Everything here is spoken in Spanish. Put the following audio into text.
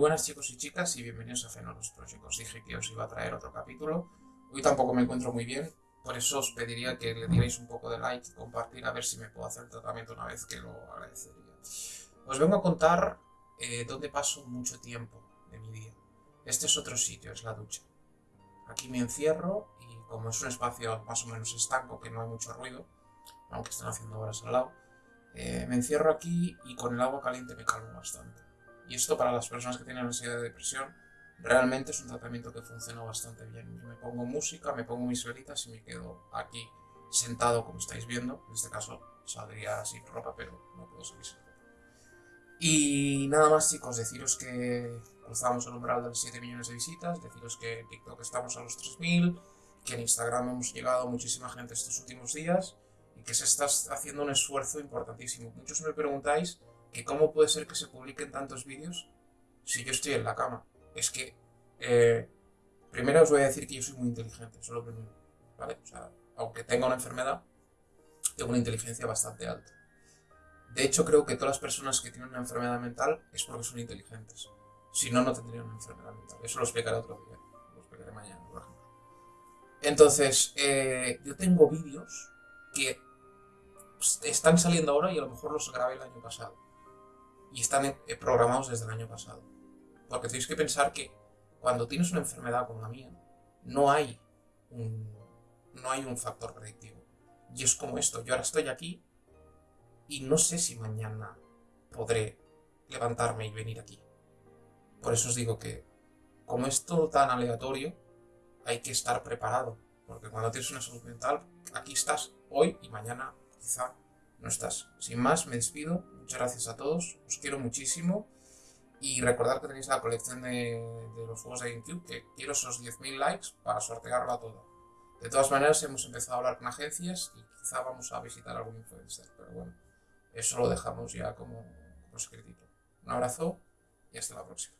buenas chicos y chicas y bienvenidos a Fenolos Project. Os dije que os iba a traer otro capítulo. Hoy tampoco me encuentro muy bien, por eso os pediría que le dierais un poco de like compartir a ver si me puedo hacer tratamiento una vez que lo agradecería. Os vengo a contar eh, dónde paso mucho tiempo de mi día. Este es otro sitio, es la ducha. Aquí me encierro y como es un espacio más o menos estanco, que no hay mucho ruido, aunque están haciendo horas al lado, eh, me encierro aquí y con el agua caliente me calmo bastante. Y esto para las personas que tienen ansiedad de depresión realmente es un tratamiento que funciona bastante bien. Yo me pongo música, me pongo mis velitas y me quedo aquí sentado como estáis viendo. En este caso saldría sin ropa, pero no puedo salir sin ropa. Y nada más chicos, deciros que cruzamos el umbral de los 7 millones de visitas, deciros que en TikTok estamos a los 3000, que en Instagram hemos llegado muchísima gente estos últimos días y que se está haciendo un esfuerzo importantísimo. Muchos me preguntáis que cómo puede ser que se publiquen tantos vídeos si yo estoy en la cama. Es que, eh, primero os voy a decir que yo soy muy inteligente, eso es lo primero, ¿vale? O sea, aunque tenga una enfermedad, tengo una inteligencia bastante alta. De hecho, creo que todas las personas que tienen una enfermedad mental es porque son inteligentes. Si no, no tendrían una enfermedad mental. Eso lo explicaré otro día. Lo explicaré mañana, por ejemplo. Entonces, eh, yo tengo vídeos que están saliendo ahora y a lo mejor los grabé el año pasado y están eh, programados desde el año pasado. Porque tenéis que pensar que cuando tienes una enfermedad como la mía, no hay un, no hay un factor predictivo. Y es como esto, yo ahora estoy aquí y no sé si mañana podré levantarme y venir aquí. Por eso os digo que, como es todo tan aleatorio, hay que estar preparado. Porque cuando tienes una salud mental, aquí estás hoy y mañana quizá no estás. Sin más, me despido. Muchas gracias a todos. Os quiero muchísimo. Y recordad que tenéis la colección de, los juegos de GameCube, que quiero esos 10.000 likes para sortearla toda. De todas maneras, hemos empezado a hablar con agencias y quizá vamos a visitar algún influencer. Pero bueno, eso lo dejamos ya como, como escritito. Un abrazo y hasta la próxima.